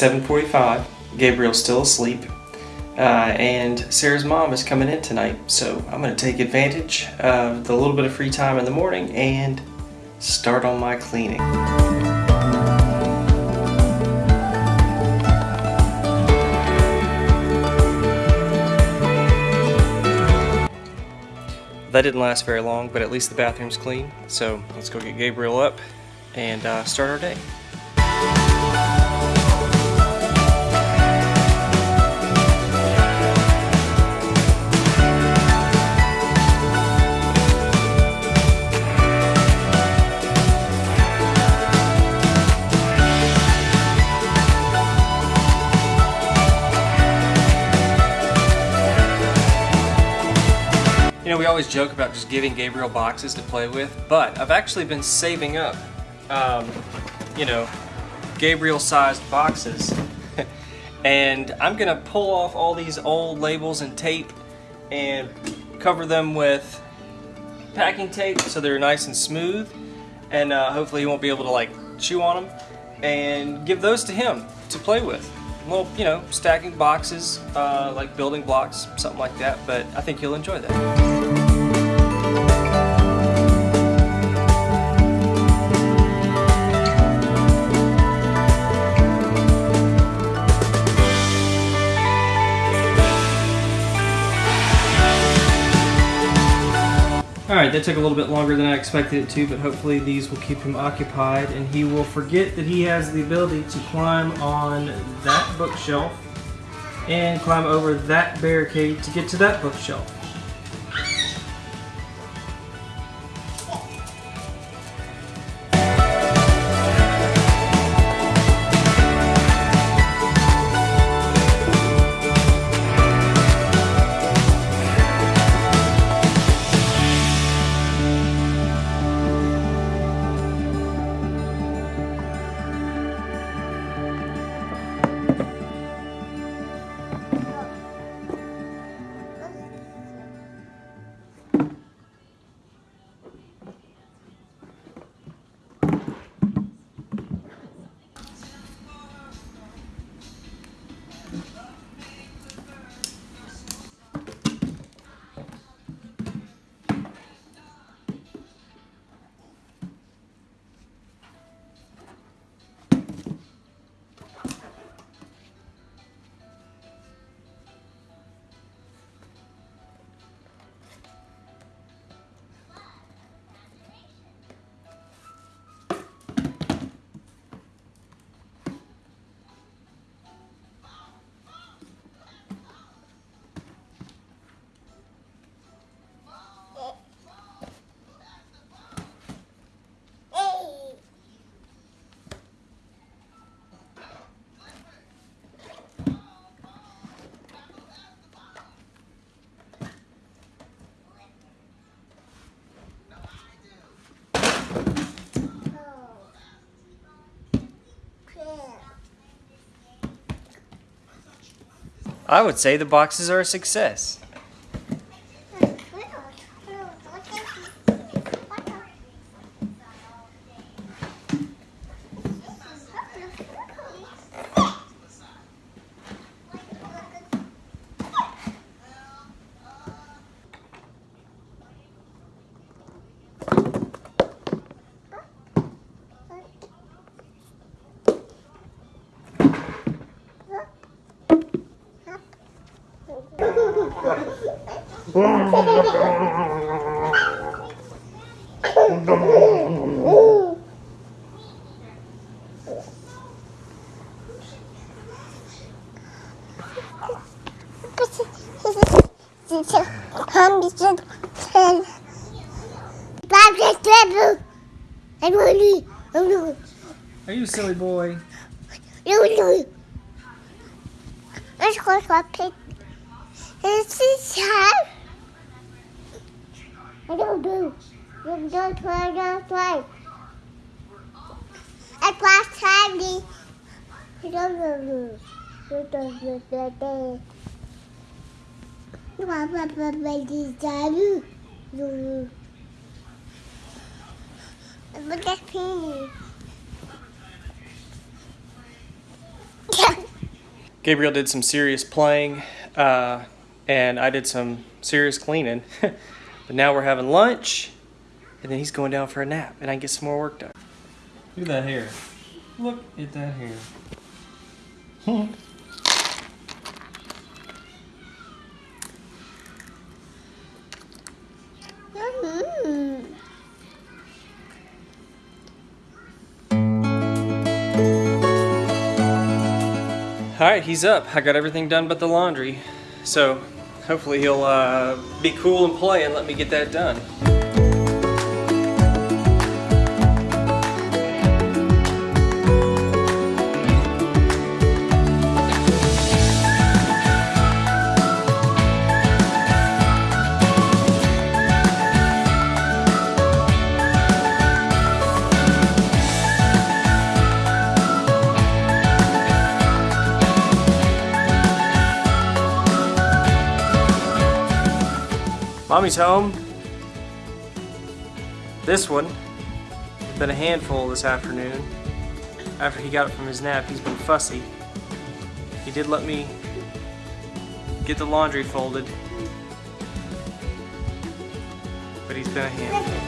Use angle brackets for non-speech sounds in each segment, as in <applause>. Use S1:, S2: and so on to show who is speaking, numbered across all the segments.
S1: It's 7:45. Gabriel's still asleep, uh, and Sarah's mom is coming in tonight. So I'm gonna take advantage of the little bit of free time in the morning and start on my cleaning. That didn't last very long, but at least the bathroom's clean. So let's go get Gabriel up and uh, start our day. Always joke about just giving Gabriel boxes to play with, but I've actually been saving up, um, you know, Gabriel-sized boxes. <laughs> and I'm gonna pull off all these old labels and tape and cover them with packing tape so they're nice and smooth. And uh, hopefully he won't be able to like chew on them and give those to him to play with. Well, you know, stacking boxes, uh, like building blocks, something like that, but I think you'll enjoy that. Alright, that took a little bit longer than I expected it to, but hopefully these will keep him occupied and he will forget that he has the ability to climb on that bookshelf and climb over that barricade to get to that bookshelf. I would say the boxes are a success. Are you silly boy?
S2: Let's go pig. This is time. I don't do. You don't play, don't play. At don't do. You don't do that. You want to. You. Look at. Yeah.
S1: Gabriel did some serious playing, uh, and I did some serious cleaning. <laughs> but now we're having lunch, and then he's going down for a nap, and I can get some more work done. Look at that hair. Look at that hair. All right, he's up. I got everything done but the laundry. So hopefully he'll uh, be cool and play and let me get that done. Mommy's home. This one been a handful this afternoon. After he got up from his nap, he's been fussy. He did let me get the laundry folded, but he's been a handful.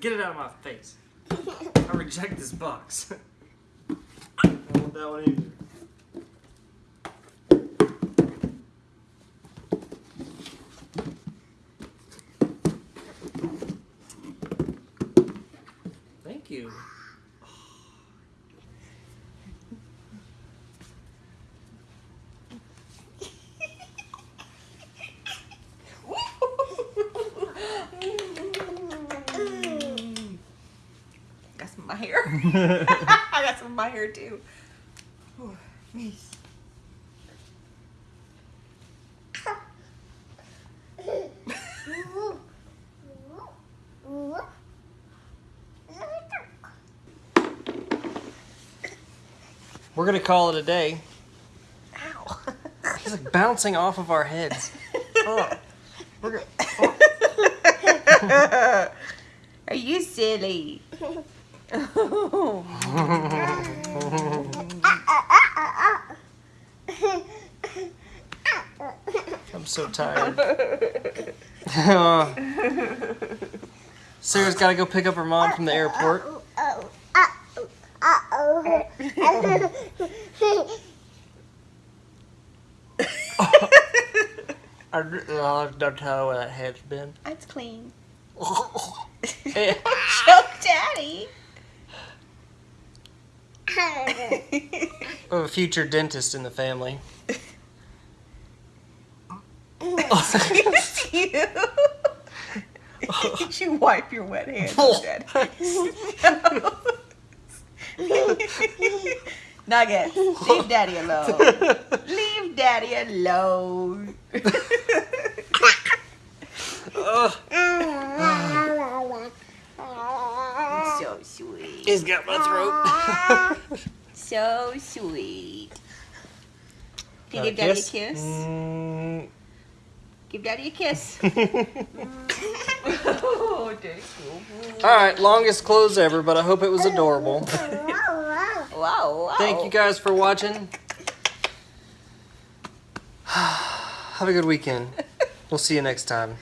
S1: Get it out of my face. I reject this box. I want that one either. Thank you.
S3: Got some of my hair. <laughs> <laughs> I got some of my hair too. Ooh, nice.
S1: We're gonna call it a day.
S3: Ow.
S1: He's like bouncing off of our heads. Oh, we're gonna, oh. <laughs>
S3: Are you silly? <laughs>
S1: I'm so tired. <laughs> Sarah's gotta go pick up her mom from the airport. <laughs> I don't tell where that head's been.
S3: It's clean. Choke daddy. <laughs>
S1: a future dentist in the family.
S3: Excuse you. Did you wipe your wet hands on daddy? <laughs> Nuggets, leave daddy alone. leave daddy alone. <laughs> So sweet.
S1: He's got my throat. <laughs>
S3: So sweet. Can you
S1: Got
S3: give daddy a kiss?
S1: Mm,
S3: Give daddy a kiss. oh, <laughs> <laughs>
S1: all right, longest clothes ever, but I hope it was adorable.
S3: Wow, wow.
S1: Thank you guys for watching. <sighs> Have a good weekend. We'll see you next time.